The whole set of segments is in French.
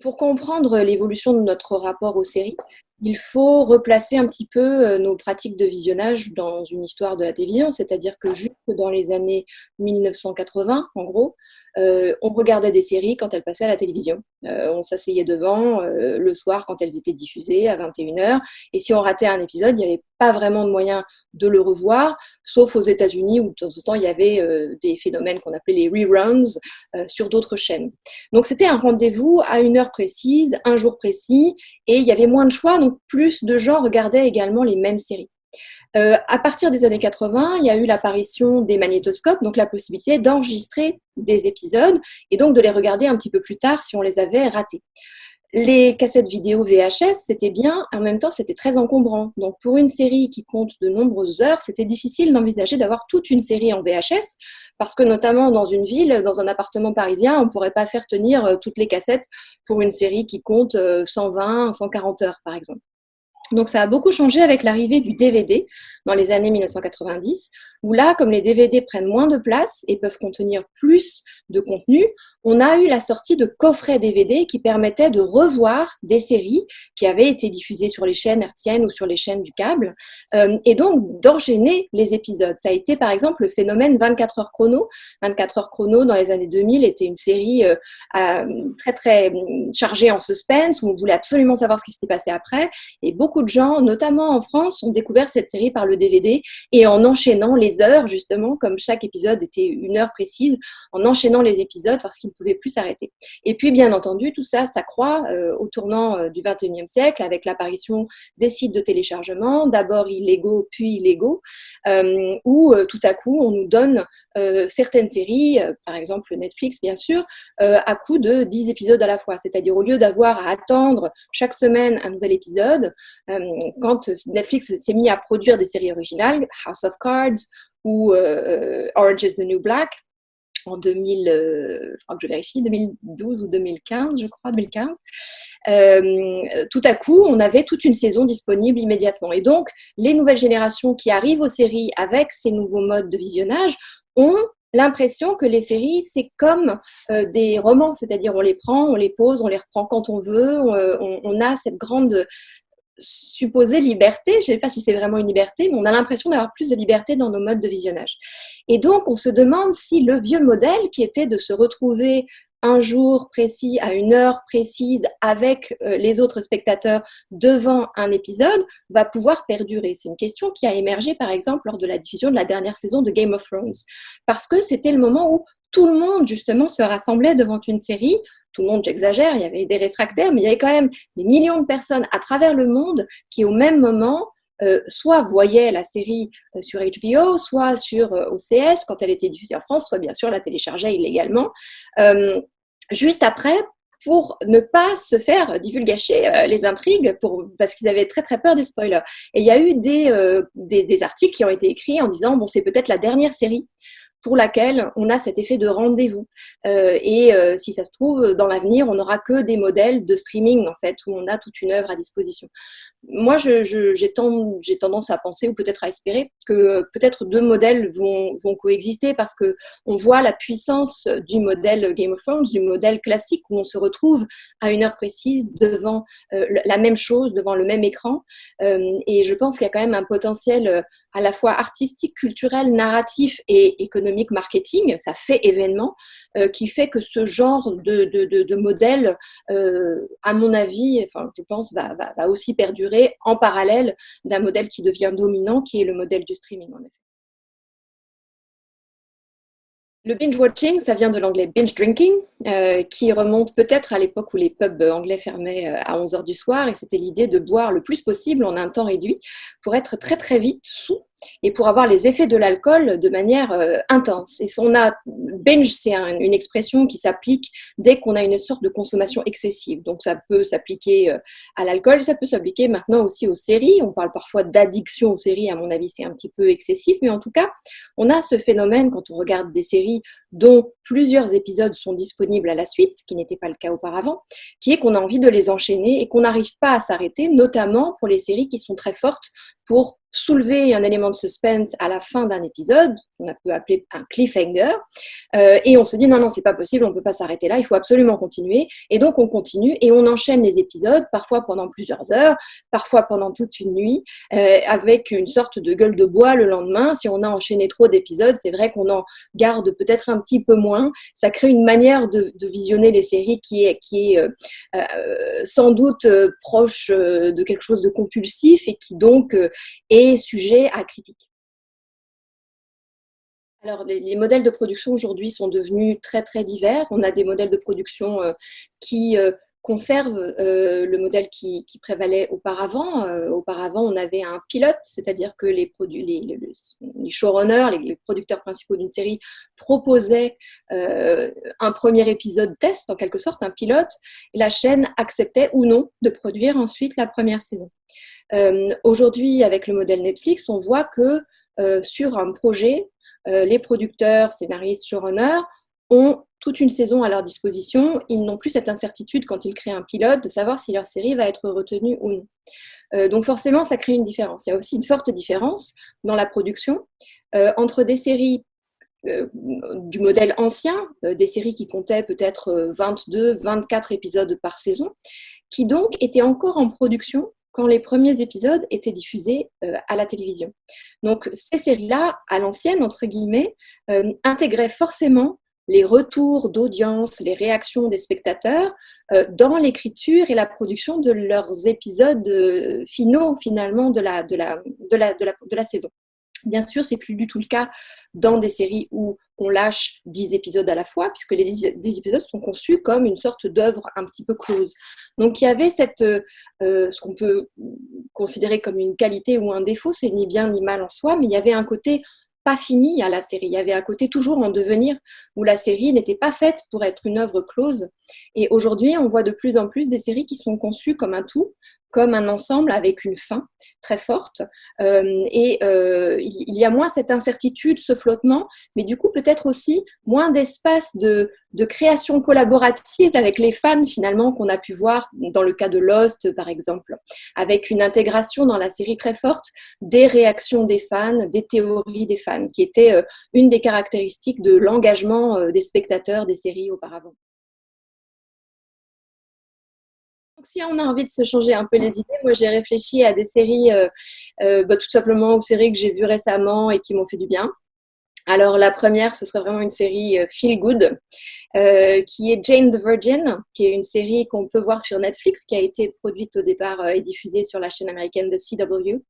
pour comprendre l'évolution de notre rapport aux séries, il faut replacer un petit peu euh, nos pratiques de visionnage dans une histoire de la télévision, c'est-à-dire que jusque dans les années 1980, en gros, euh, on regardait des séries quand elles passaient à la télévision. Euh, on s'asseyait devant le soir quand elles étaient diffusées à 21h. Et si on ratait un épisode, il n'y avait pas vraiment de moyen de le revoir, sauf aux États-Unis où de temps en temps il y avait des phénomènes qu'on appelait les reruns sur d'autres chaînes. Donc c'était un rendez-vous à une heure précise, un jour précis, et il y avait moins de choix, plus de gens regardaient également les mêmes séries. Euh, à partir des années 80, il y a eu l'apparition des magnétoscopes, donc la possibilité d'enregistrer des épisodes et donc de les regarder un petit peu plus tard si on les avait ratés. Les cassettes vidéo VHS, c'était bien, en même temps, c'était très encombrant. Donc, pour une série qui compte de nombreuses heures, c'était difficile d'envisager d'avoir toute une série en VHS, parce que notamment dans une ville, dans un appartement parisien, on ne pourrait pas faire tenir euh, toutes les cassettes pour une série qui compte 120, euh, 140 heures, par exemple. Donc ça a beaucoup changé avec l'arrivée du DVD dans les années 1990, où là, comme les DVD prennent moins de place et peuvent contenir plus de contenu, on a eu la sortie de coffrets DVD qui permettaient de revoir des séries qui avaient été diffusées sur les chaînes hertziennes ou sur les chaînes du câble, euh, et donc d'enchaîner les épisodes. Ça a été par exemple le phénomène 24 heures chrono. 24 heures chrono dans les années 2000 était une série euh, très très chargée en suspense, où on voulait absolument savoir ce qui s'était passé après, et beaucoup de gens, notamment en France, ont découvert cette série par le DVD et en enchaînant les heures, justement, comme chaque épisode était une heure précise, en enchaînant les épisodes parce qu'ils ne pouvaient plus s'arrêter. Et puis, bien entendu, tout ça s'accroît euh, au tournant euh, du 21e siècle avec l'apparition des sites de téléchargement, d'abord illégaux, puis illégaux, euh, où tout à coup, on nous donne certaines séries, par exemple Netflix, bien sûr, à coup de 10 épisodes à la fois. C'est-à-dire, au lieu d'avoir à attendre chaque semaine un nouvel épisode, quand Netflix s'est mis à produire des séries originales, House of Cards ou euh, Orange is the New Black, en 2000, euh, vérifie, 2012 ou 2015, je crois, 2015. Euh, tout à coup, on avait toute une saison disponible immédiatement. Et donc, les nouvelles générations qui arrivent aux séries avec ces nouveaux modes de visionnage ont l'impression que les séries, c'est comme des romans, c'est-à-dire on les prend, on les pose, on les reprend quand on veut, on a cette grande supposée liberté, je ne sais pas si c'est vraiment une liberté, mais on a l'impression d'avoir plus de liberté dans nos modes de visionnage. Et donc, on se demande si le vieux modèle qui était de se retrouver un jour précis, à une heure précise, avec euh, les autres spectateurs devant un épisode, va pouvoir perdurer. C'est une question qui a émergé, par exemple, lors de la diffusion de la dernière saison de Game of Thrones, parce que c'était le moment où tout le monde, justement, se rassemblait devant une série tout le monde, j'exagère, il y avait des réfractaires, mais il y avait quand même des millions de personnes à travers le monde qui, au même moment, euh, soit voyaient la série euh, sur HBO, soit sur euh, OCS quand elle était diffusée en France, soit bien sûr la téléchargeaient illégalement. juste après, pour ne pas se faire divulgacher les intrigues, parce qu'ils avaient très très peur des spoilers. Et il y a eu des articles qui ont été écrits en disant, bon, c'est peut-être la dernière série pour laquelle on a cet effet de rendez-vous. Euh, et euh, si ça se trouve, dans l'avenir, on n'aura que des modèles de streaming, en fait, où on a toute une œuvre à disposition. Moi, j'ai tendance à penser, ou peut-être à espérer, que peut-être deux modèles vont, coexister parce que on voit la puissance du modèle Game of Thrones, du modèle classique, où on se retrouve à une heure précise devant euh, la même chose, devant le même écran. et je pense qu'il y a quand même un potentiel à la fois artistique, culturel, narratif et économique marketing, ça fait événement, euh, qui fait que ce genre de, de, modèle, euh, à mon avis, enfin, je pense, va, va aussi perdurer en parallèle d'un modèle qui devient dominant, qui est le modèle du streaming, en effet. Le binge watching, ça vient de l'anglais binge drinking, euh, qui remonte peut-être à l'époque où les pubs anglais fermaient euh, à 11h du soir, et c'était l'idée de boire le plus possible en un temps réduit pour être très très vite sous et pour avoir les effets de l'alcool de manière euh, intense. Et on a binge, c'est une expression qui s'applique dès qu'on a une sorte de consommation excessive. Donc ça peut s'appliquer euh, à l'alcool, ça peut s'appliquer maintenant aussi aux séries. On parle parfois d'addiction aux séries, à mon avis c'est un petit peu excessif, mais en tout cas, on a ce phénomène quand on regarde des séries dont plusieurs épisodes sont disponibles à la suite, ce qui n'était pas le cas auparavant, qui est qu'on a envie de les enchaîner et qu'on n'arrive pas à s'arrêter, notamment pour les séries qui sont très fortes pour soulever un élément de suspense à la fin d'un épisode, qu'on a peut appeler un cliffhanger, euh, et on se dit non, non, c'est pas possible, on ne peut pas s'arrêter là, il faut absolument continuer, et donc on continue et on enchaîne les épisodes, parfois pendant plusieurs heures, parfois pendant toute une nuit, euh, avec une sorte de gueule de bois le lendemain. Si on a enchaîné trop d'épisodes, c'est vrai qu'on en garde peut-être un petit peu moins. Ça crée une manière de, visionner les séries qui est, qui est euh, sans doute proche de quelque chose de compulsif et qui donc est sujet à critique. Alors, les, modèles de production aujourd'hui sont devenus très très divers. On a des modèles de production euh, qui euh, conservent euh, le modèle qui, prévalait auparavant. auparavant, on avait un pilote, c'est-à-dire que les, les, showrunners, les, producteurs principaux d'une série proposaient un premier épisode test, en quelque sorte, un pilote, et la chaîne acceptait ou non de produire ensuite la première saison. Euh, aujourd'hui, avec le modèle Netflix, on voit que euh, sur un projet, euh, les producteurs, scénaristes, showrunners ont toute une saison à leur disposition. Ils n'ont plus cette incertitude quand ils créent un pilote de savoir si leur série va être retenue ou non. donc forcément, ça crée une différence. Il y a aussi une forte différence dans la production entre des séries du modèle ancien, des séries qui comptaient peut-être 22, 24 épisodes par saison, qui donc étaient encore en production quand les premiers épisodes étaient diffusés euh, à la télévision. Donc ces séries-là, à l'ancienne, entre guillemets, euh, intégraient forcément les retours d'audience, les réactions des spectateurs euh, dans l'écriture et la production de leurs épisodes finaux, finalement, de la, de la, de la, de la saison. Bien sûr, c'est plus du tout le cas dans des séries où on lâche 10 épisodes à la fois, puisque les 10 épisodes sont conçus comme une sorte d'œuvre un petit peu close. Donc il y avait cette, euh, ce qu'on peut considérer comme une qualité ou un défaut, c'est ni bien ni mal en soi, mais il y avait un côté pas fini à la série. Il y avait un côté toujours en devenir où la série n'était pas faite pour être une œuvre close. Et aujourd'hui, on voit de plus en plus des séries qui sont conçues comme un tout, comme un ensemble avec une fin très forte. Euh, et euh, il y a moins cette incertitude, ce flottement, mais du coup peut-être aussi moins d'espace de, création collaborative avec les fans finalement qu'on a pu voir dans le cas de Lost par exemple, avec une intégration dans la série très forte des réactions des fans, des théories des fans, qui était euh, une des caractéristiques de l'engagement des spectateurs des séries auparavant. Si on a envie de se changer un peu les idées, moi j'ai réfléchi à des séries, euh, euh, bah, tout simplement aux séries que j'ai vues récemment et qui m'ont fait du bien. Alors la première, ce serait vraiment une série euh, Feel Good, qui est Jane the Virgin, qui est une série qu'on peut voir sur Netflix, qui a été produite au départ et diffusée sur la chaîne américaine de CW,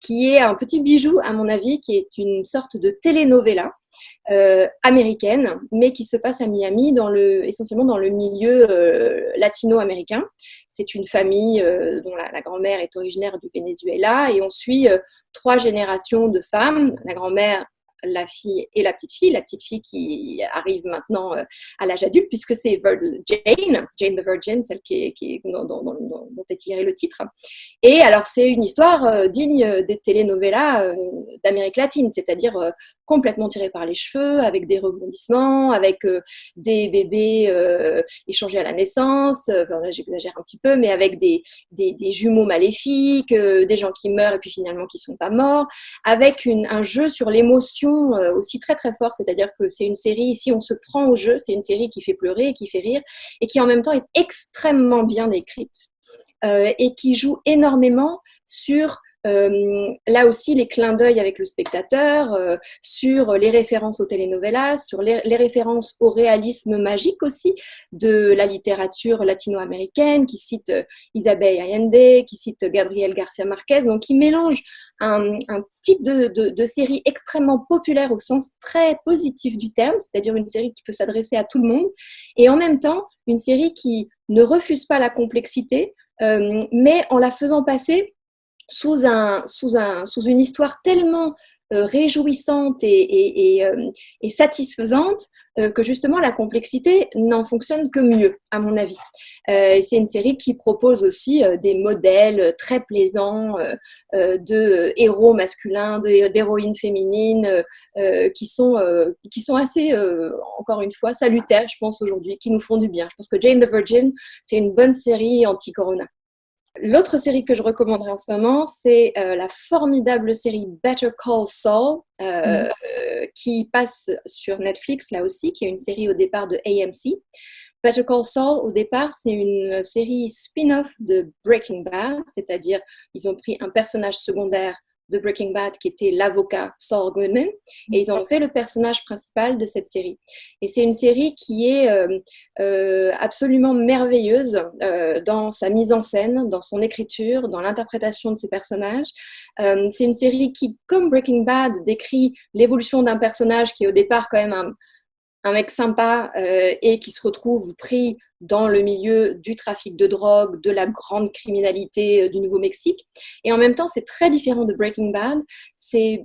qui est un petit bijou, à mon avis, qui est une sorte de telenovela euh, américaine, mais qui se passe à Miami, essentiellement dans le milieu euh, latino-américain. C'est une famille euh, dont la, grand-mère est originaire du Venezuela, et on suit trois générations de femmes. La grand-mère la fille et la petite fille, la petite fille qui arrive maintenant à l'âge adulte, puisque c'est Jane, Jane the Virgin, celle qui est, dont, est tiré le titre. Et alors, c'est une histoire digne des telenovelas d'Amérique latine, c'est-à-dire complètement tirée par les cheveux, avec des rebondissements, avec des bébés échangés à la naissance, enfin là j'exagère un petit peu, mais avec des, des, jumeaux maléfiques, des gens qui meurent et puis finalement qui ne sont pas morts, avec un jeu sur l'émotion euh, aussi très très fort, c'est-à-dire que c'est une série, ici on se prend au jeu, c'est une série qui fait pleurer et qui fait rire, et qui en même temps est extrêmement bien écrite, euh, et qui joue énormément sur euh, là aussi, les clins d'œil avec le spectateur, euh, sur les références aux telenovelas, sur les, références au réalisme magique aussi de la littérature latino-américaine, qui cite euh, Isabelle Allende, qui cite Gabriel Garcia Marquez, donc qui mélange un, type de, de, série extrêmement populaire au sens très positif du terme, c'est-à-dire une série qui peut s'adresser à tout le monde, et en même temps une série qui ne refuse pas la complexité, mais en la faisant passer sous, un, sous, un, sous une histoire tellement réjouissante et, et, satisfaisante que justement la complexité n'en fonctionne que mieux, à mon avis. c'est une série qui propose aussi des modèles très plaisants de héros masculins, d'héroïnes féminines, qui, sont, qui sont assez, encore une fois, salutaires, je pense, aujourd'hui, qui nous font du bien. Je pense que Jane the Virgin, c'est une bonne série anti-corona. L'autre série que je recommanderais en ce moment, c'est euh, la formidable série Better Call Saul, euh, mm. qui passe sur Netflix là aussi, qui est une série au départ de AMC. Better Call Saul, au départ, c'est une série spin-off de Breaking Bad, c'est-à-dire ils ont pris un personnage secondaire de Breaking Bad qui était l'avocat Saul Goodman et ils ont fait le personnage principal de cette série. Et c'est une série qui est euh, euh, absolument merveilleuse euh, dans sa mise en scène, dans son écriture, dans l'interprétation de ses personnages. c'est une série qui, comme Breaking Bad, décrit l'évolution d'un personnage qui est au départ quand même un, un mec sympa euh, et qui se retrouve pris dans le milieu du trafic de drogue, de la grande criminalité euh, du Nouveau-Mexique. Et en même temps, c'est très différent de Breaking Bad. C'est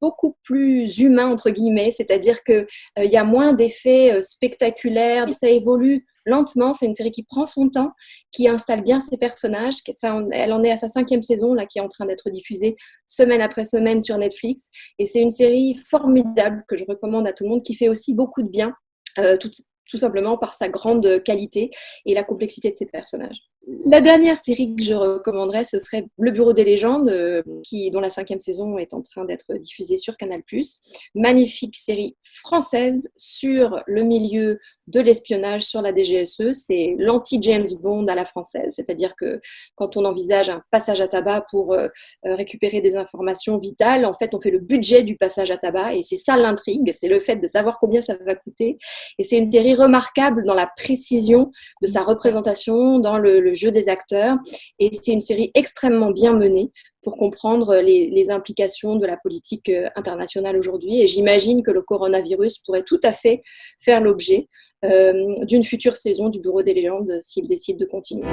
beaucoup plus humain, entre guillemets, c'est-à-dire qu'il euh, y a moins d'effets spectaculaires. Ça évolue lentement. C'est une série qui prend son temps, qui installe bien ses personnages. elle en est à sa cinquième saison, là, qui est en train d'être diffusée semaine après semaine sur Netflix. Et c'est une série formidable que je recommande à tout le monde, qui fait aussi beaucoup de bien. Euh, tout, tout simplement par sa grande qualité et la complexité de ses personnages. La dernière série que je recommanderais, ce serait Le Bureau des légendes, euh, qui, dont la cinquième saison est en train d'être diffusée sur Canal+. Magnifique série française sur le milieu de l'espionnage sur la DGSE. C'est l'anti-James Bond à la française, c'est-à-dire que quand on envisage un passage à tabac pour euh, euh, récupérer des informations vitales, en fait, on fait le budget du passage à tabac et c'est ça l'intrigue, c'est le fait de savoir combien ça va coûter. Et c'est une série remarquable dans la précision de sa représentation, dans le jeu des acteurs. Et c'est une série extrêmement bien menée pour comprendre les, implications de la politique euh, internationale aujourd'hui. Et j'imagine que le coronavirus pourrait tout à fait faire l'objet euh, d'une future saison du Bureau des légendes s'il décide de continuer.